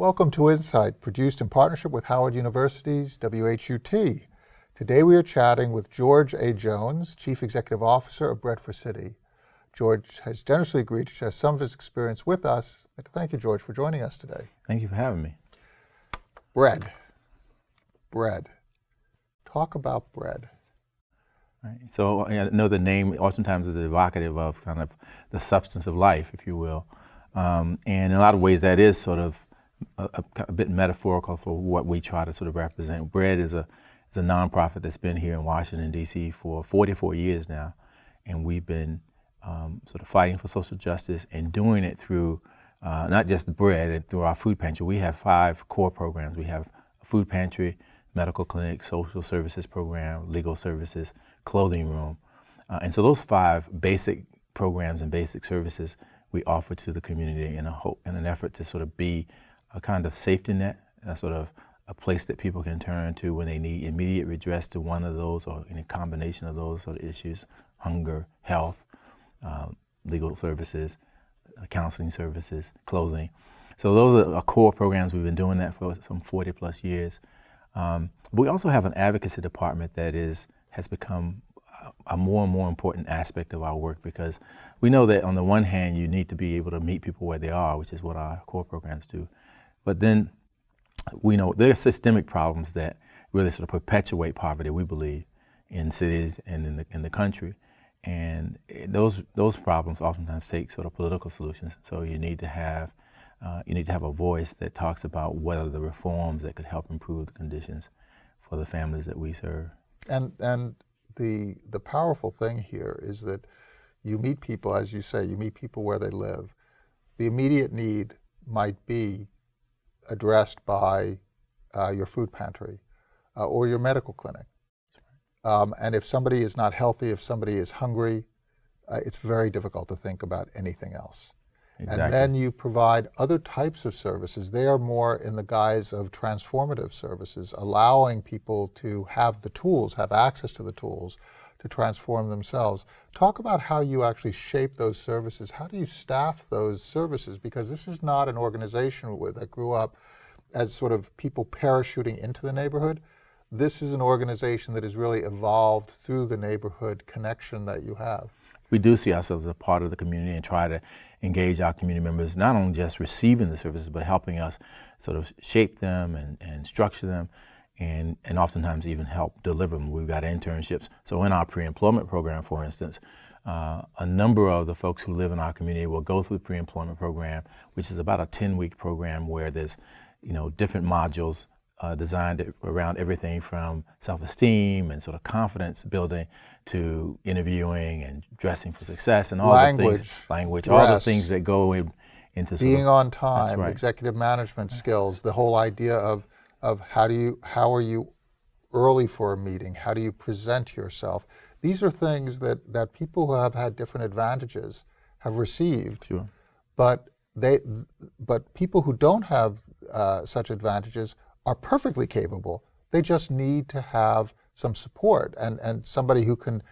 Welcome to Insight, produced in partnership with Howard University's WHUT. Today we are chatting with George A. Jones, Chief Executive Officer of Bread for City. George has generously agreed to share some of his experience with us. I'd like to thank you, George, for joining us today. Thank you for having me. Bread. Bread. Talk about bread. Right. So I know the name oftentimes is evocative of kind of the substance of life, if you will. Um, and in a lot of ways that is sort of a, a, bit metaphorical for what we try to sort of represent. Bread is a, is a nonprofit that's been here in Washington, D.C. for 44 years now. And we've been um, sort of fighting for social justice and doing it through uh, not just bread and through our food pantry. We have five core programs. We have a food pantry, medical clinic, social services program, legal services, clothing room. Uh, and so those five basic programs and basic services we offer to the community in, a hope, in an effort to sort of be a kind of safety net, a sort of a place that people can turn to when they need immediate redress to one of those or any combination of those sort of issues, hunger, health, uh, legal services, uh, counseling services, clothing. So those are core programs. We've been doing that for some 40 plus years. Um, we also have an advocacy department that is has become a more and more important aspect of our work because we know that on the one hand you need to be able to meet people where they are, which is what our core programs do. But then we know there are systemic problems that really sort of perpetuate poverty, we believe, in cities and in the, in the country. And those, those problems oftentimes take sort of political solutions. So you need to have uh, you need to have a voice that talks about what are the reforms that could help improve the conditions for the families that we serve. And, and the, the powerful thing here is that you meet people, as you say, you meet people where they live. The immediate need might be addressed by uh, your food pantry uh, or your medical clinic. Um, and if somebody is not healthy, if somebody is hungry, uh, it's very difficult to think about anything else. Exactly. And then you provide other types of services. They are more in the guise of transformative services, allowing people to have the tools, have access to the tools to transform themselves. Talk about how you actually shape those services. How do you staff those services? Because this is not an organization that grew up as sort of people parachuting into the neighborhood. This is an organization that has really evolved through the neighborhood connection that you have we do see ourselves as a part of the community and try to engage our community members, not only just receiving the services, but helping us sort of shape them and, and structure them and, and oftentimes even help deliver them. We've got internships. So in our pre-employment program, for instance, uh, a number of the folks who live in our community will go through the pre-employment program, which is about a 10-week program where there's you know, different modules uh, designed around everything from self-esteem and sort of confidence building to interviewing and dressing for success and all language, the things, language, dress, all the things that go in, into being of, on time, right. executive management skills, the whole idea of of how do you how are you early for a meeting, how do you present yourself. These are things that that people who have had different advantages have received. Sure. But they but people who don't have uh, such advantages are perfectly capable. They just need to have some support and, and somebody who can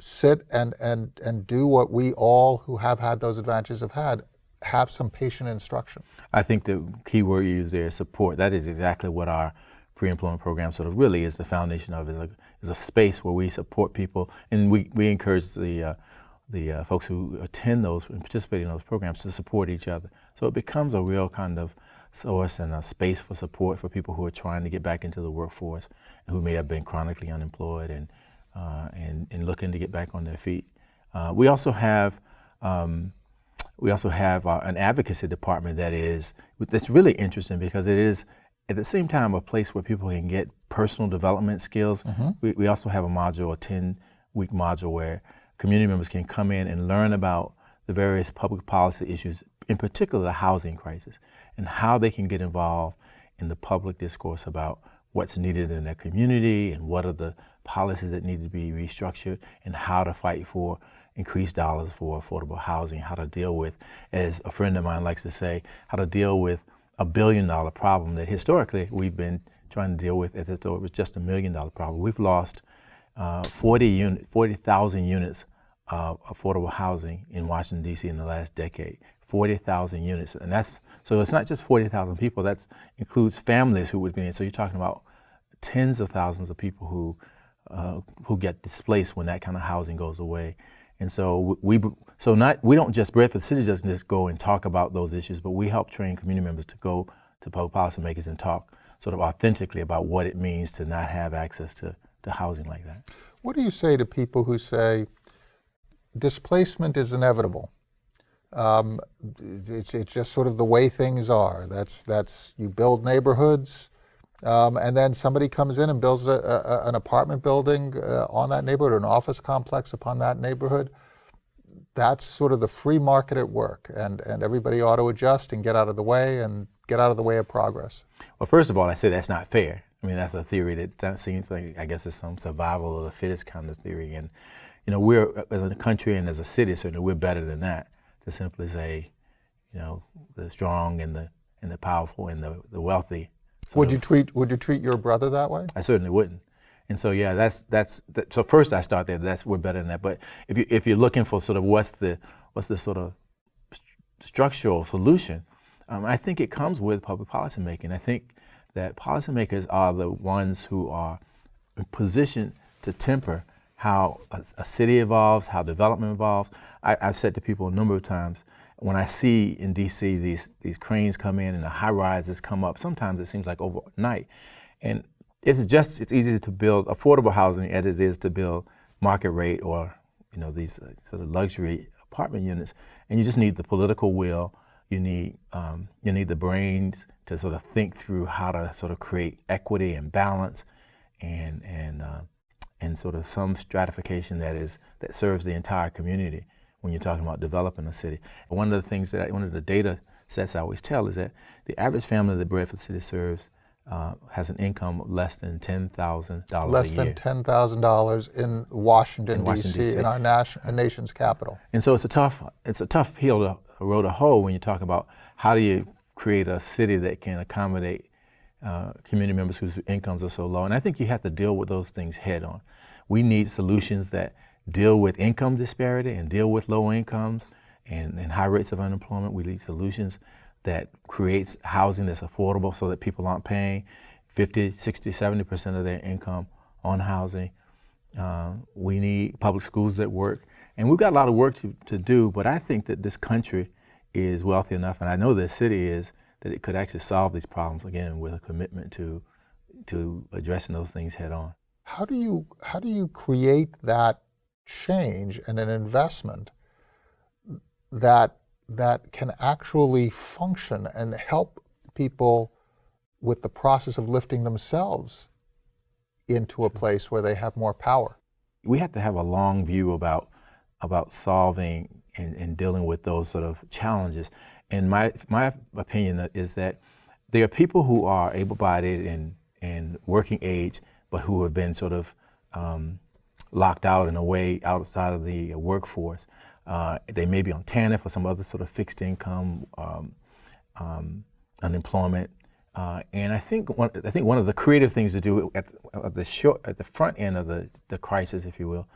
sit and, and, and do what we all who have had those advantages have had, have some patient instruction. I think the key word you use there is support. That is exactly what our pre-employment program sort of really is the foundation of, is a, a space where we support people and we, we encourage the, uh, the uh, folks who attend those and participate in those programs to support each other. So it becomes a real kind of source and a space for support for people who are trying to get back into the workforce and who may have been chronically unemployed and, uh, and, and looking to get back on their feet. Uh, we also have um, we also have uh, an advocacy department that is that's really interesting because it is at the same time a place where people can get personal development skills. Mm -hmm. we, we also have a module, a 10 week module where community members can come in and learn about the various public policy issues, in particular the housing crisis and how they can get involved in the public discourse about what's needed in their community and what are the policies that need to be restructured and how to fight for increased dollars for affordable housing, how to deal with, as a friend of mine likes to say, how to deal with a billion dollar problem that historically we've been trying to deal with as if it was just a million dollar problem. We've lost uh, 40 unit, 40,000 units of affordable housing in Washington, D.C. in the last decade. 40,000 units. And that's, so it's not just 40,000 people, that includes families who would be in. So you're talking about tens of thousands of people who, uh, who get displaced when that kind of housing goes away. And so we, so not, we don't just, Bread for the City doesn't just go and talk about those issues, but we help train community members to go to public policymakers and talk sort of authentically about what it means to not have access to, to housing like that. What do you say to people who say displacement is inevitable? Um, it's, it's just sort of the way things are. That's, that's you build neighborhoods, um, and then somebody comes in and builds a, a, an apartment building uh, on that neighborhood or an office complex upon that neighborhood. That's sort of the free market at work, and, and everybody ought to adjust and get out of the way and get out of the way of progress. Well, first of all, I say that's not fair. I mean, that's a theory that seems like, I guess it's some survival of the fittest kind of theory. And, you know, we're, as a country and as a city, certainly we're better than that to simply say, you know, the strong and the, and the powerful and the, the wealthy. Would you treat, would you treat your brother that way? I certainly wouldn't. And so, yeah, that's, that's, that, so first I start there, that's, we're better than that. But if, you, if you're looking for sort of what's the, what's the sort of st structural solution, um, I think it comes with public policy making. I think that policymakers are the ones who are positioned to temper how a, a city evolves, how development evolves. I, have said to people a number of times, when I see in DC these, these cranes come in and the high rises come up, sometimes it seems like overnight. And it's just, it's easy to build affordable housing as it is to build market rate or, you know, these uh, sort of luxury apartment units. And you just need the political will, you need, um, you need the brains to sort of think through how to sort of create equity and balance and, and uh, and sort of some stratification that is that serves the entire community when you're talking about developing a city. And one of the things that I, one of the data sets I always tell is that the average family that Bread for the City serves uh, has an income of less than ten thousand dollars Less than ten thousand dollars in Washington, D.C. in our nation, nation's capital. And so it's a tough it's a tough hill to a road to hoe when you talk about how do you create a city that can accommodate uh, community members whose incomes are so low. And I think you have to deal with those things head on. We need solutions that deal with income disparity and deal with low incomes and, and high rates of unemployment. We need solutions that creates housing that's affordable so that people aren't paying 50, 60, 70% of their income on housing. Uh, we need public schools that work. And we've got a lot of work to, to do, but I think that this country is wealthy enough, and I know this city is, that it could actually solve these problems again with a commitment to to addressing those things head on. How do you how do you create that change and an investment that that can actually function and help people with the process of lifting themselves into a place where they have more power? We have to have a long view about about solving and, and dealing with those sort of challenges. And my, my opinion is that there are people who are able-bodied and, and working age, but who have been sort of um, locked out in a way outside of the workforce. Uh, they may be on TANF or some other sort of fixed income um, um, unemployment. Uh, and I think one, I think one of the creative things to do at the, at the short, at the front end of the, the crisis, if you will,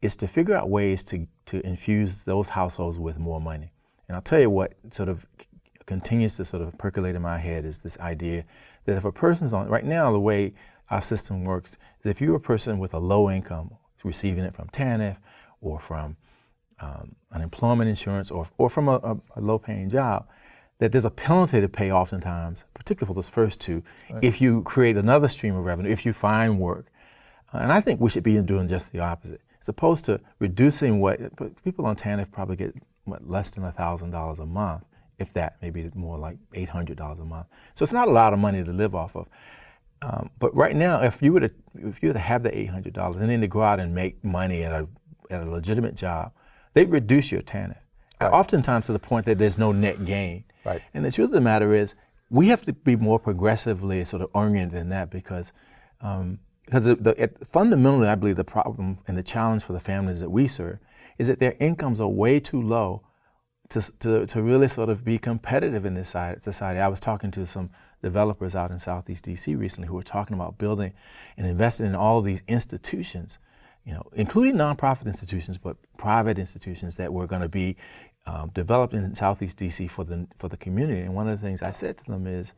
is to figure out ways to, to infuse those households with more money. And I'll tell you what sort of continues to sort of percolate in my head is this idea that if a person's on, right now the way our system works is if you're a person with a low income, receiving it from TANF or from um, unemployment insurance or, or from a, a, a low paying job, that there's a penalty to pay oftentimes, particularly for those first two, right. if you create another stream of revenue, if you find work. Uh, and I think we should be doing just the opposite. As opposed to reducing what people on TANF probably get what, less than $1,000 a month, if that, maybe more like $800 a month. So it's not a lot of money to live off of. Um, but right now, if you were to if you were to have the $800 and then to go out and make money at a at a legitimate job, they reduce your TANF. Right. Oftentimes to the point that there's no net gain. Right. And the truth of the matter is, we have to be more progressively sort of oriented than that because um, because the, the, fundamentally, I believe the problem and the challenge for the families that we serve is that their incomes are way too low to, to, to really sort of be competitive in this society. I was talking to some developers out in Southeast DC recently who were talking about building and investing in all these institutions, you know, including nonprofit institutions, but private institutions that were going to be um, developed in Southeast DC for the for the community. And one of the things I said to them is,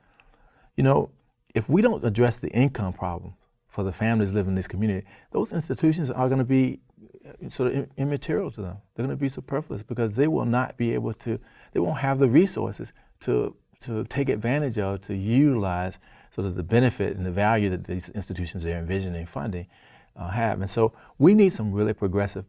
you know, if we don't address the income problem for the families living in this community, those institutions are going to be uh, sort of immaterial to them. They're going to be superfluous because they will not be able to. They won't have the resources to to take advantage of to utilize sort of the benefit and the value that these institutions they're envisioning funding uh, have. And so we need some really progressive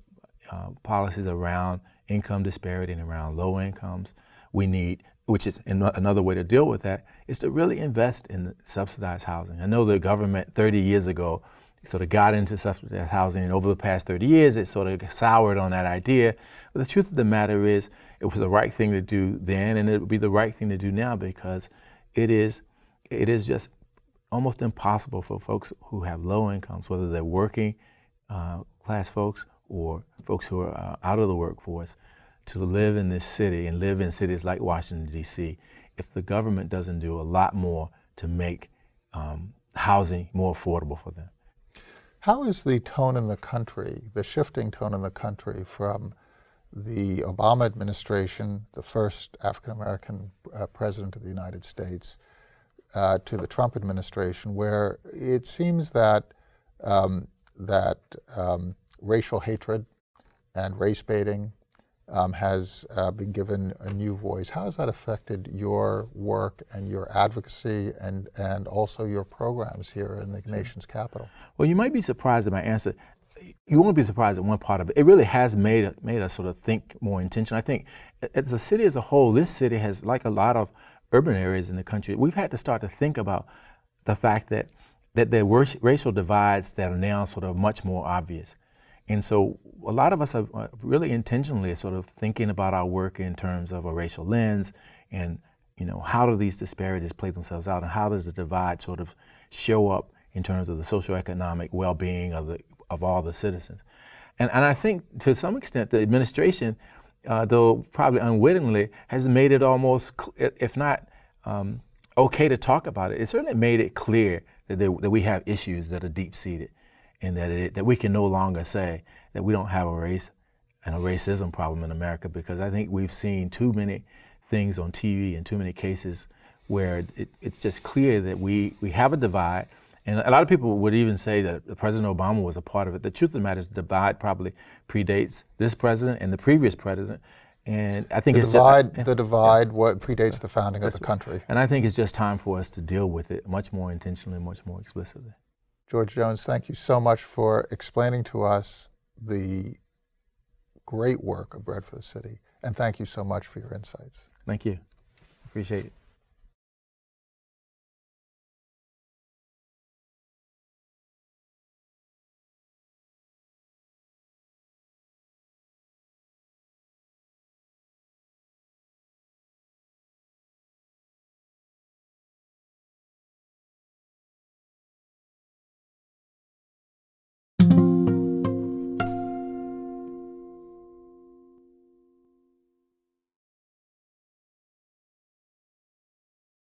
uh, policies around income disparity and around low incomes. We need, which is an- another way to deal with that, is to really invest in subsidized housing. I know the government 30 years ago sort of got into subsidized housing, and over the past 30 years, it sort of soured on that idea. But the truth of the matter is, it was the right thing to do then, and it would be the right thing to do now because it is, it is just almost impossible for folks who have low incomes, whether they're working uh, class folks or folks who are uh, out of the workforce, to live in this city and live in cities like Washington, D.C., if the government doesn't do a lot more to make um, housing more affordable for them. How is the tone in the country, the shifting tone in the country from the Obama administration, the first African American uh, president of the United States, uh, to the Trump administration, where it seems that um, that um, racial hatred and race baiting um, has uh, been given a new voice. How has that affected your work and your advocacy and, and also your programs here in the nation's capital? Well, you might be surprised at my answer. You won't be surprised at one part of it. It really has made made us sort of think more intentional. I think as a city as a whole, this city has, like a lot of urban areas in the country, we've had to start to think about the fact that that there were racial divides that are now sort of much more obvious. And so a lot of us are uh, really intentionally sort of thinking about our work in terms of a racial lens and you know how do these disparities play themselves out and how does the divide sort of show up in terms of the socioeconomic well-being of the of all the citizens. And and I think to some extent the administration, uh, though probably unwittingly, has made it almost if not um, okay to talk about it. It certainly made it clear that, there, that we have issues that are deep-seated and that, it, that we can no longer say that we don't have a race and a racism problem in America because I think we've seen too many things on TV and too many cases where it, it's just clear that we, we have a divide. And a lot of people would even say that President Obama was a part of it. The truth of the matter is the divide probably predates this president and the previous president. And I think The it's divide, just, the divide what predates the founding of the country. and I think it's just time for us to deal with it much more intentionally, much more explicitly. George Jones, thank you so much for explaining to us the great work of Bread for the City. And thank you so much for your insights. Thank you. Appreciate it.